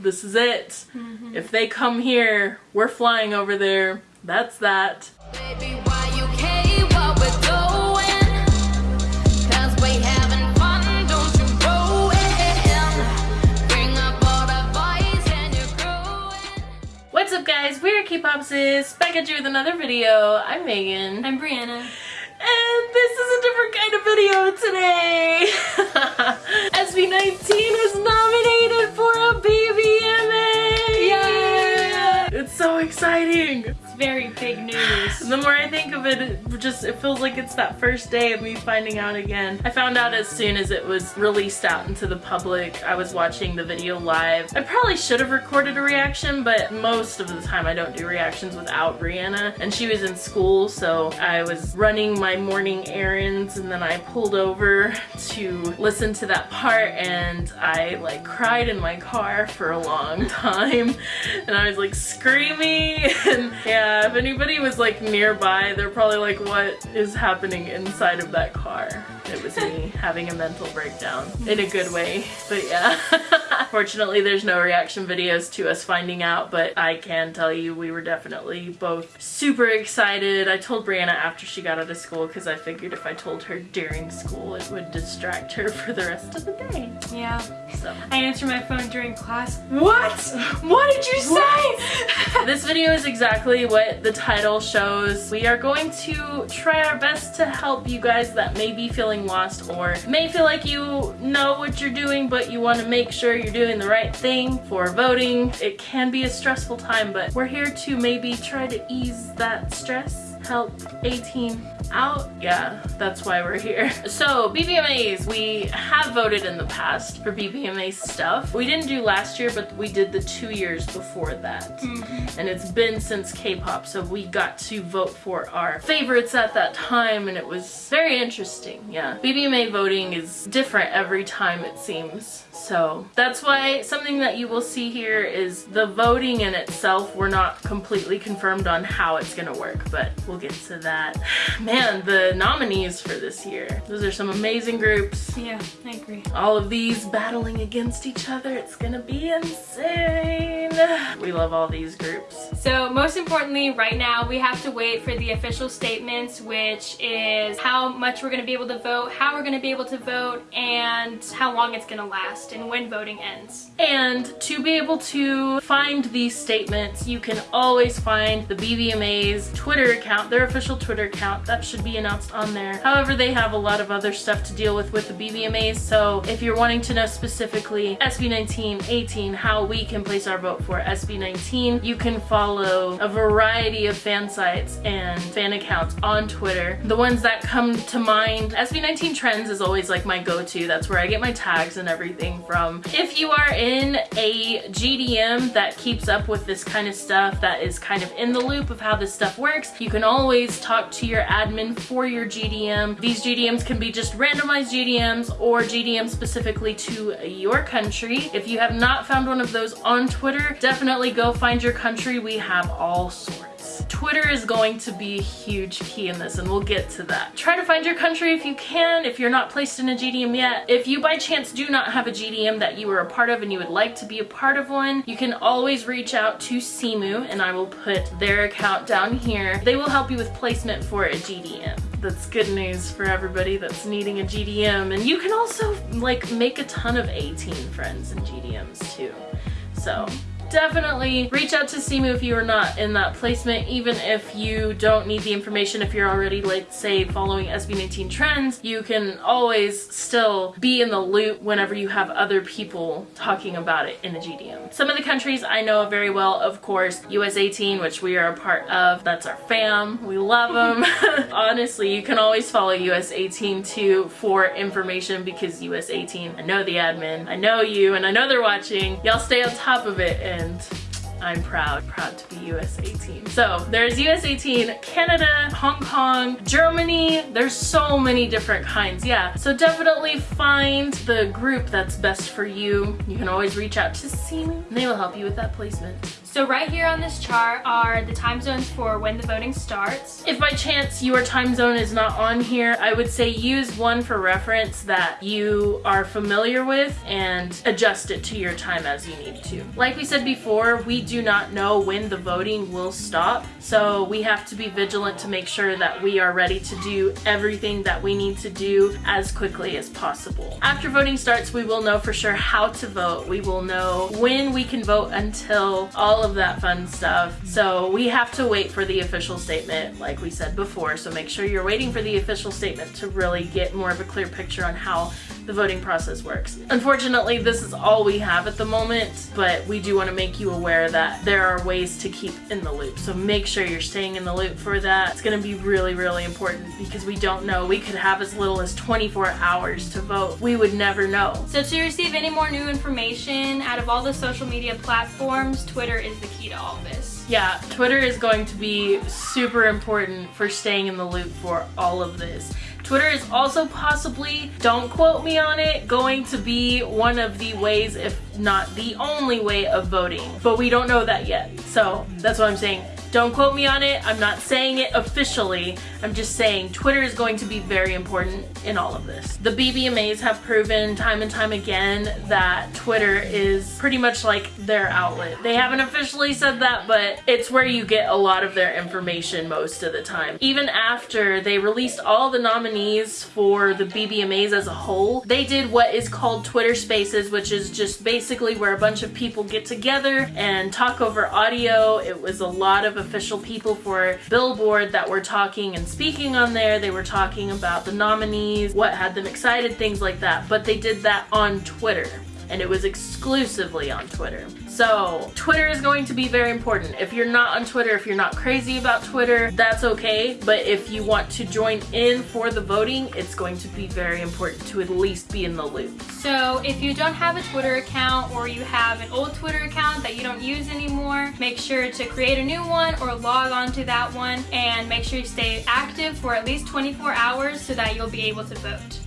This is it. Mm-hmm. If they come here, we're flying over there. That's that. Baby, why you care what we're doing? 'Cause we having fun, don't you ruin. Bring up all the boys and you're growing. What's up guys? We're K-Pop Sis, back at you with another video. I'm Megan. I'm Brianna. And this is a different kind of video today. SB19 exciting! It's very big. The more I think of it, it just it feels like it's that first day of me finding out again. I found out as soon as it was released out into the public. I was watching the video live. I probably should have recorded a reaction, but most of the time I don't do reactions without Brianna. And she was in school, so I was running my morning errands and then I pulled over to listen to that part and I like cried in my car for a long time. And I was like screaming and yeah, if anybody was like nearby, they're probably like, what is happening inside of that car? It was me having a mental breakdown in a good way, but yeah. Fortunately, there's no reaction videos to us finding out, but I can tell you we were definitely both super excited. I told Brianna after she got out of school because I figured if I told her during school, it would distract her for the rest of the day. Yeah. So. I answered my phone during class. What? What did you say? this video is exactly what the title shows. We are going to try our best to help you guys that may be feeling lost or may feel like you know what you're doing but you want to make sure you're doing the right thing for voting. It can be a stressful time but we're here to maybe try to ease that stress, help 18 out. Yeah, that's why we're here. So BBMAs, we have voted in the past for BBMA stuff. We didn't do last year, but we did the two years before that. Mm-hmm. And it's been since K-pop, so we got to vote for our favorites at that time and it was very interesting, yeah. BBMA voting is different every time it seems. So that's why something that you will see here is the voting in itself, we're not completely confirmed on how it's gonna work, but we'll get to that. Man, the nominees for this year. Those are some amazing groups. Yeah, I agree. All of these battling against each other. It's gonna be insane. We love all these groups. So most importantly, right now we have to wait for the official statements, which is how much we're going to be able to vote, how we're going to be able to vote, and how long it's going to last and when voting ends. And to be able to find these statements, you can always find the BBMA's Twitter account, their official Twitter account. That should be announced on there. However, they have a lot of other stuff to deal with with the BBMAs, so if you're wanting to know specifically SB19, 18, how we can place our vote for SB19, you can follow a variety of fan sites and fan accounts on Twitter. The ones that come to mind, SB19 Trends is always like my go-to. That's where I get my tags and everything from. If you are in a GDM that keeps up with this kind of stuff, that is kind of in the loop of how this stuff works, you can always talk to your admin for your GDM. These GDMs can be just randomized GDMs or GDMs specifically to your country. If you have not found one of those on Twitter, definitely go find your country. We have all sorts. Twitter is going to be a huge key in this and we'll get to that. Try to find your country if you can, if you're not placed in a GDM yet. If you by chance do not have a GDM that you are a part of and you would like to be a part of one, you can always reach out to Simu and I will put their account down here. They will help you with placement for a GDM that's good news for everybody that's needing a GDM. And you can also like make a ton of 18 friends in GDMs too. So definitely reach out to Simu if you are not in that placement, even if you don't need the information. If you're already, like, say, following SB19 trends, you can always still be in the loop whenever you have other people talking about it in the GDM. Some of the countries I know very well, of course, US 18, which we are a part of. That's our fam. We love them. Honestly, you can always follow US 18 too for information because US 18, I know the admin, I know you, and I know they're watching. Y'all stay on top of it and I'm proud, proud to be US 18. So there's US 18, Canada, Hong Kong, Germany, there's so many different kinds, yeah. So definitely find the group that's best for you. You can always reach out to Simu, and they will help you with that placement. So right here on this chart are the time zones for when the voting starts. If by chance your time zone is not on here, I would say use one for reference that you are familiar with and adjust it to your time as you need to. Like we said before, we do not know when the voting will stop, so we have to be vigilant to make sure that we are ready to do everything that we need to do as quickly as possible. After voting starts, we will know for sure how to vote. We will know when we can vote until all of that fun stuff. So we have to wait for the official statement, like we said before. So make sure you're waiting for the official statement to really get more of a clear picture on how the voting process works. Unfortunately, this is all we have at the moment, but we do want to make you aware that there are ways to keep in the loop. So make sure you're staying in the loop for that. It's going to be really, really important because we don't know. We could have as little as 24 hours to vote. We would never know. So to receive any more new information out of all the social media platforms, Twitter is the key to all this. Yeah, Twitter is going to be super important for staying in the loop for all of this. Twitter is also possibly, don't quote me on it, going to be one of the ways, if not the only way of voting. But we don't know that yet. So that's what I'm saying. Don't quote me on it. I'm not saying it officially. I'm just saying Twitter is going to be very important in all of this. The BBMAs have proven time and time again that Twitter is pretty much like their outlet. They haven't officially said that, but it's where you get a lot of their information most of the time. Even after they released all the nominees for the BBMAs as a whole, they did what is called Twitter Spaces, which is just basically where a bunch of people get together and talk over audio. It was a lot of official people for Billboard that were talking and speaking on there. They were talking about the nominees, what had them excited, things like that. But they did that on Twitter and it was exclusively on Twitter. So Twitter is going to be very important. If you're not on Twitter, if you're not crazy about Twitter, that's okay. But if you want to join in for the voting, it's going to be very important to at least be in the loop. So if you don't have a Twitter account or you have an old Twitter account that you don't use anymore, make sure to create a new one or log on to that one and make sure you stay active for at least 24 hours so that you'll be able to vote.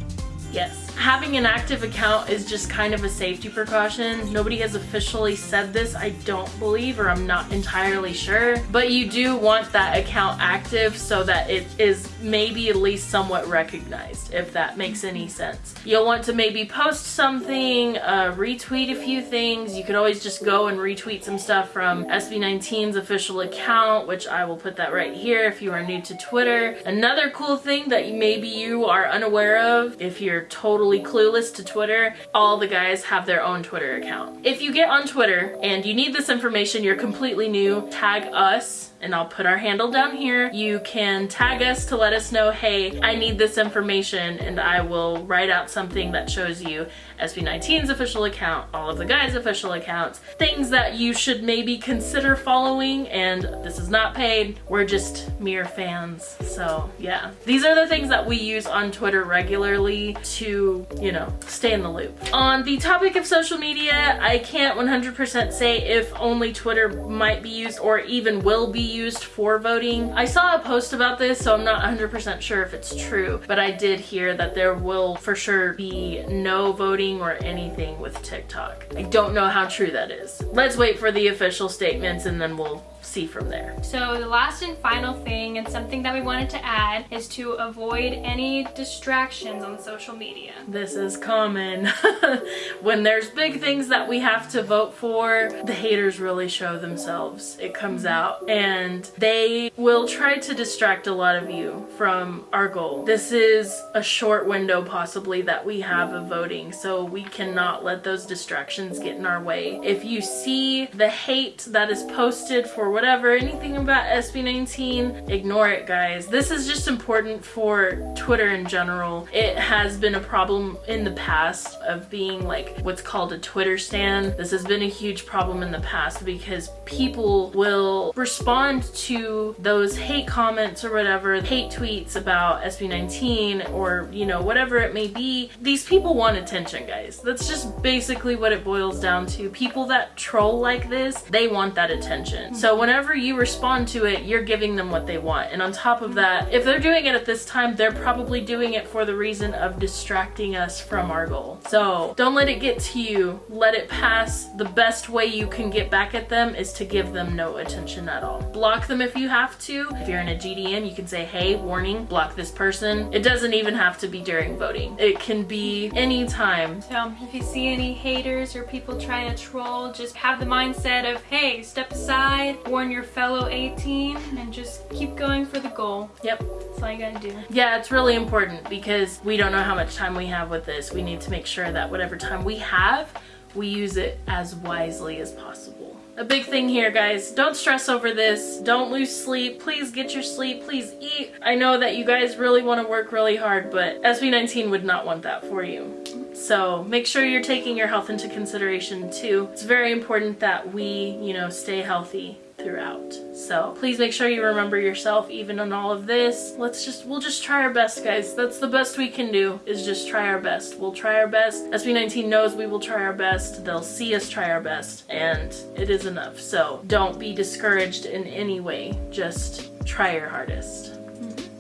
Yes. Having an active account is just kind of a safety precaution. Nobody has officially said this, I don't believe, or I'm not entirely sure. But you do want that account active so that it is maybe at least somewhat recognized, if that makes any sense. You'll want to maybe post something, uh, retweet a few things. You could always just go and retweet some stuff from SB19's official account, which I will put that right here if you are new to Twitter. Another cool thing that maybe you are unaware of, if you're totally clueless to Twitter, all the guys have their own Twitter account. If you get on Twitter and you need this information, you're completely new, tag us and I'll put our handle down here. You can tag us to let us know, hey, I need this information and I will write out something that shows you SB19's official account, all of the guys' official accounts, things that you should maybe consider following and this is not paid, we're just mere fans. So yeah, these are the things that we use on Twitter regularly to, you know, stay in the loop. On the topic of social media, I can't 100% say if only Twitter might be used or even will be used for voting. I saw a post about this, so I'm not 100% sure if it's true, but I did hear that there will for sure be no voting or anything with TikTok. I don't know how true that is. Let's wait for the official statements and then we'll see from there. So the last and final thing and something that we wanted to add is to avoid any distractions on social media. This is common. when there's big things that we have to vote for, the haters really show themselves. It comes out and they will try to distract a lot of you from our goal. This is a short window possibly that we have of voting, so we cannot let those distractions get in our way. If you see the hate that is posted for whatever, anything about SB19, ignore it guys. This is just important for Twitter in general. It has been a problem in the past of being like what's called a Twitter stand. This has been a huge problem in the past because people will respond to those hate comments or whatever, hate tweets about SB19 or you know, whatever it may be. These people want attention guys. That's just basically what it boils down to. People that troll like this, they want that attention. So whenever you respond to it, you're giving them what they want. And on top of that, if they're doing it at this time, they're probably doing it for the reason of distracting us from our goal. So don't let it get to you. Let it pass. The best way you can get back at them is to give them no attention at all. Block them if you have to. If you're in a GDM, you can say, hey, warning, block this person. It doesn't even have to be during voting. It can be anytime. So um, if you see any haters or people trying to troll, just have the mindset of, hey, step aside, warn your fellow 18, and just keep going for the goal. Yep. That's all you gotta do. Yeah, it's really important because we don't know how much time we have with this. We need to make sure that whatever time we have, we use it as wisely as possible. A big thing here, guys, don't stress over this. Don't lose sleep. Please get your sleep. Please eat. I know that you guys really want to work really hard, but SB19 would not want that for you. So make sure you're taking your health into consideration too. It's very important that we, you know, stay healthy throughout. So please make sure you remember yourself even in all of this. Let's just, we'll just try our best guys. That's the best we can do is just try our best. We'll try our best. SB19 knows we will try our best. They'll see us try our best and it is enough. So don't be discouraged in any way. Just try your hardest.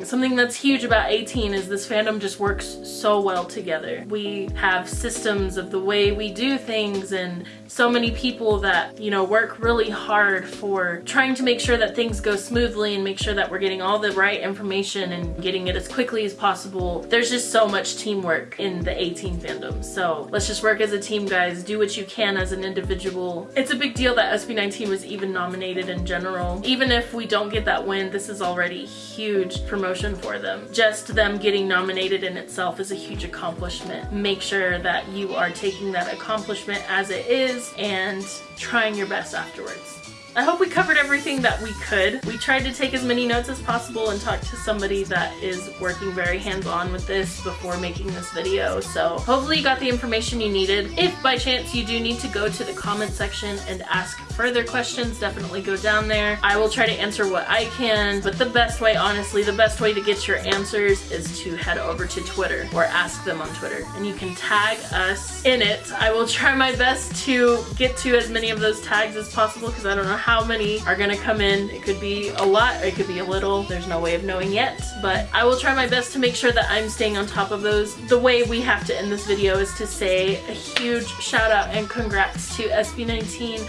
Something that's huge about 18 is this fandom just works so well together. We have systems of the way we do things and so many people that, you know, work really hard for trying to make sure that things go smoothly and make sure that we're getting all the right information and getting it as quickly as possible. There's just so much teamwork in the 18 fandom. So let's just work as a team, guys. Do what you can as an individual. It's a big deal that SB19 was even nominated in general. Even if we don't get that win, this is already huge promotion for them. Just them getting nominated in itself is a huge accomplishment. Make sure that you are taking that accomplishment as it is and trying your best afterwards. I hope we covered everything that we could. We tried to take as many notes as possible and talk to somebody that is working very hands-on with this before making this video. So hopefully you got the information you needed. If by chance you do need to go to the comment section and ask further questions, definitely go down there. I will try to answer what I can, but the best way, honestly, the best way to get your answers is to head over to Twitter or ask them on Twitter and you can tag us in it. I will try my best to get to as many of those tags as possible because I don't know how many are gonna come in. It could be a lot, it could be a little. There's no way of knowing yet, but I will try my best to make sure that I'm staying on top of those. The way we have to end this video is to say a huge shout out and congrats to SB19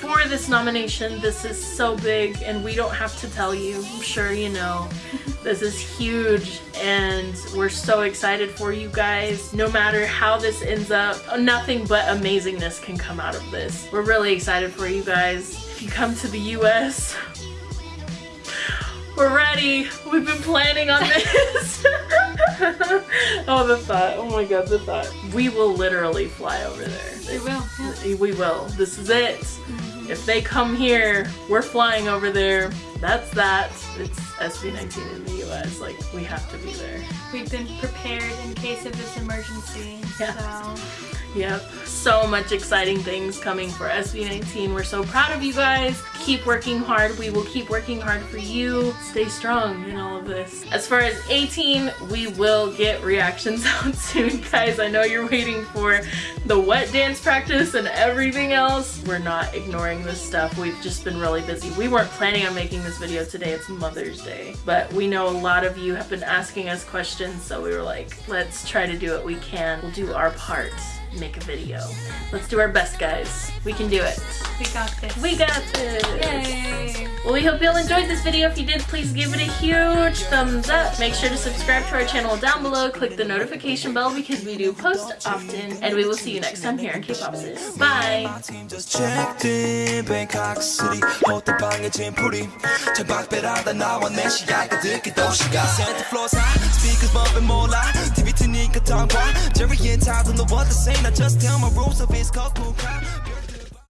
for this nomination. This is so big and we don't have to tell you. I'm sure you know. This is huge and we're so excited for you guys. No matter how this ends up, nothing but amazingness can come out of this. We're really excited for you guys. If you come to the US, we're ready. We've been planning on this. oh, the thought. Oh my god, the thought. We will literally fly over there. We will, yeah. We will. This is it. Mm-hmm. If they come here, we're flying over there. That's that. It's SB19 in the US. Like, we have to be there. We've been prepared in case of this emergency. Yeah. So Yep. So much exciting things coming for SB19. We're so proud of you guys. Keep working hard. We will keep working hard for you. Stay strong in all of this. As far as 18, we will get reactions out soon, guys. I know you're waiting for the wet dance practice and everything else. We're not ignoring this stuff. We've just been really busy. We weren't planning on making this video today. It's Mother's Day. But we know a lot of you have been asking us questions, so we were like, let's try to do what we can. We'll do our part make a video. Let's do our best, guys. We can do it. we got this. We got this. Yay! Well, we hope you all enjoyed this video. If you did, please give it a huge thumbs up. Make sure to subscribe to our channel down below. Click the notification bell because we do post often. And we will see you next time here on K-Pop Sis. Bye! I just tell my rules if it's cock cool, cry.